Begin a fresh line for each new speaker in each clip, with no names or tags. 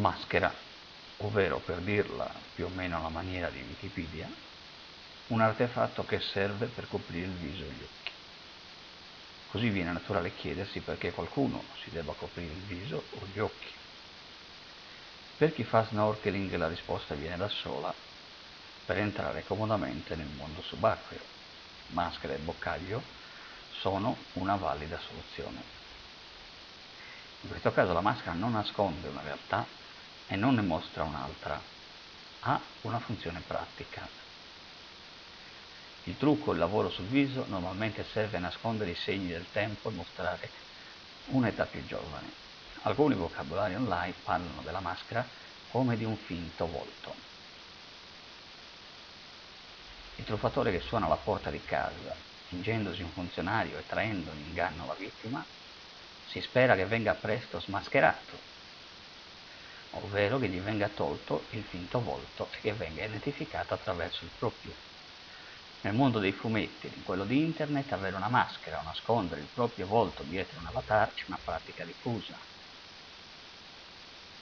Maschera, ovvero per dirla più o meno alla maniera di Wikipedia, un artefatto che serve per coprire il viso e gli occhi. Così viene naturale chiedersi perché qualcuno si debba coprire il viso o gli occhi. Per chi fa snorkeling la risposta viene da sola, per entrare comodamente nel mondo subacqueo. Maschera e boccaglio sono una valida soluzione. In questo caso la maschera non nasconde una realtà e non ne mostra un'altra, ha una funzione pratica. Il trucco, il lavoro sul viso, normalmente serve a nascondere i segni del tempo e mostrare un'età più giovane. Alcuni vocabolari online parlano della maschera come di un finto volto. Il truffatore che suona alla porta di casa, fingendosi un funzionario e traendo in inganno la vittima, si spera che venga presto smascherato ovvero che gli venga tolto il finto volto e che venga identificato attraverso il proprio. Nel mondo dei fumetti, in quello di internet, avere una maschera o nascondere il proprio volto dietro un avatar è una pratica diffusa.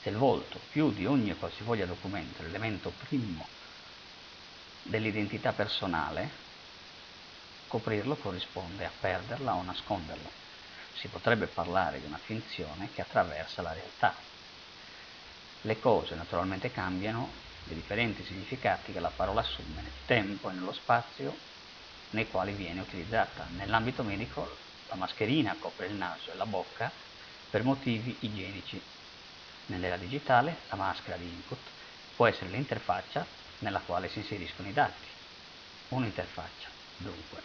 Se il volto, più di ogni qualsivoglia documento, è l'elemento primo dell'identità personale, coprirlo corrisponde a perderla o nasconderlo. Si potrebbe parlare di una finzione che attraversa la realtà, le cose naturalmente cambiano, i differenti significati che la parola assume nel tempo e nello spazio nei quali viene utilizzata. Nell'ambito medico la mascherina copre il naso e la bocca per motivi igienici. Nell'era digitale la maschera di input può essere l'interfaccia nella quale si inseriscono i dati. Un'interfaccia, dunque,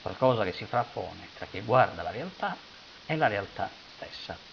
qualcosa che si frappone tra chi guarda la realtà e la realtà stessa.